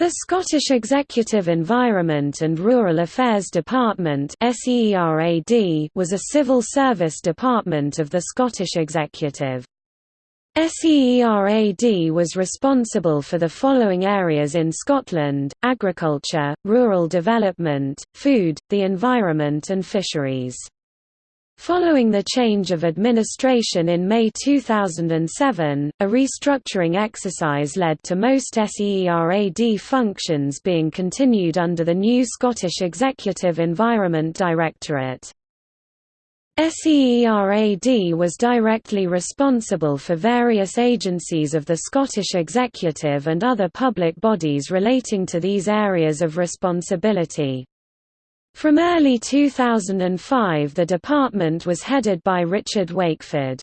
The Scottish Executive Environment and Rural Affairs Department was a civil service department of the Scottish Executive. SEERAD was responsible for the following areas in Scotland, agriculture, rural development, food, the environment and fisheries. Following the change of administration in May 2007, a restructuring exercise led to most SEERAD functions being continued under the new Scottish Executive Environment Directorate. SEERAD was directly responsible for various agencies of the Scottish Executive and other public bodies relating to these areas of responsibility. From early 2005 the department was headed by Richard Wakeford.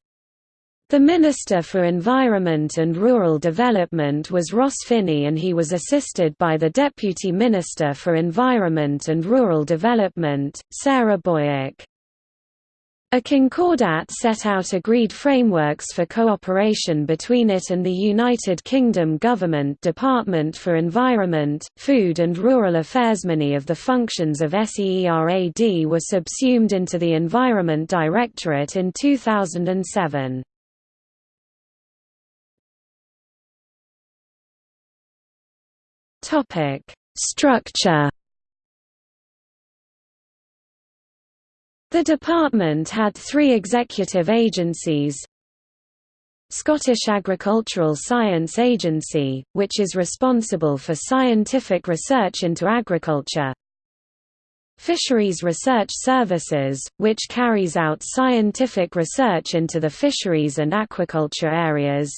The Minister for Environment and Rural Development was Ross Finnie and he was assisted by the Deputy Minister for Environment and Rural Development, Sarah Boyack. A concordat set out agreed frameworks for cooperation between it and the United Kingdom Government Department for Environment, Food and Rural Affairs. Many of the functions of SEERAD were subsumed into the Environment Directorate in 2007. Structure The department had three executive agencies. Scottish Agricultural Science Agency, which is responsible for scientific research into agriculture. Fisheries Research Services, which carries out scientific research into the fisheries and aquaculture areas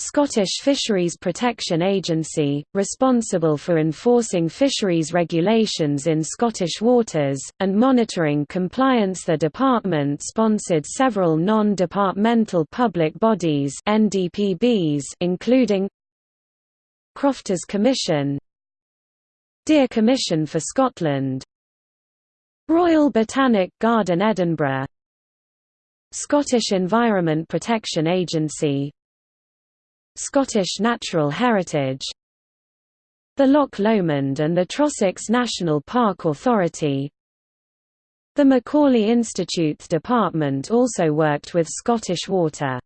Scottish Fisheries Protection Agency, responsible for enforcing fisheries regulations in Scottish waters, and monitoring compliance The department sponsored several non-departmental public bodies NDPBs including Crofters Commission Deer Commission for Scotland Royal Botanic Garden Edinburgh Scottish Environment Protection Agency Scottish Natural Heritage the Loch Lomond and the Trossachs National Park Authority. The Macaulay Institute's department also worked with Scottish Water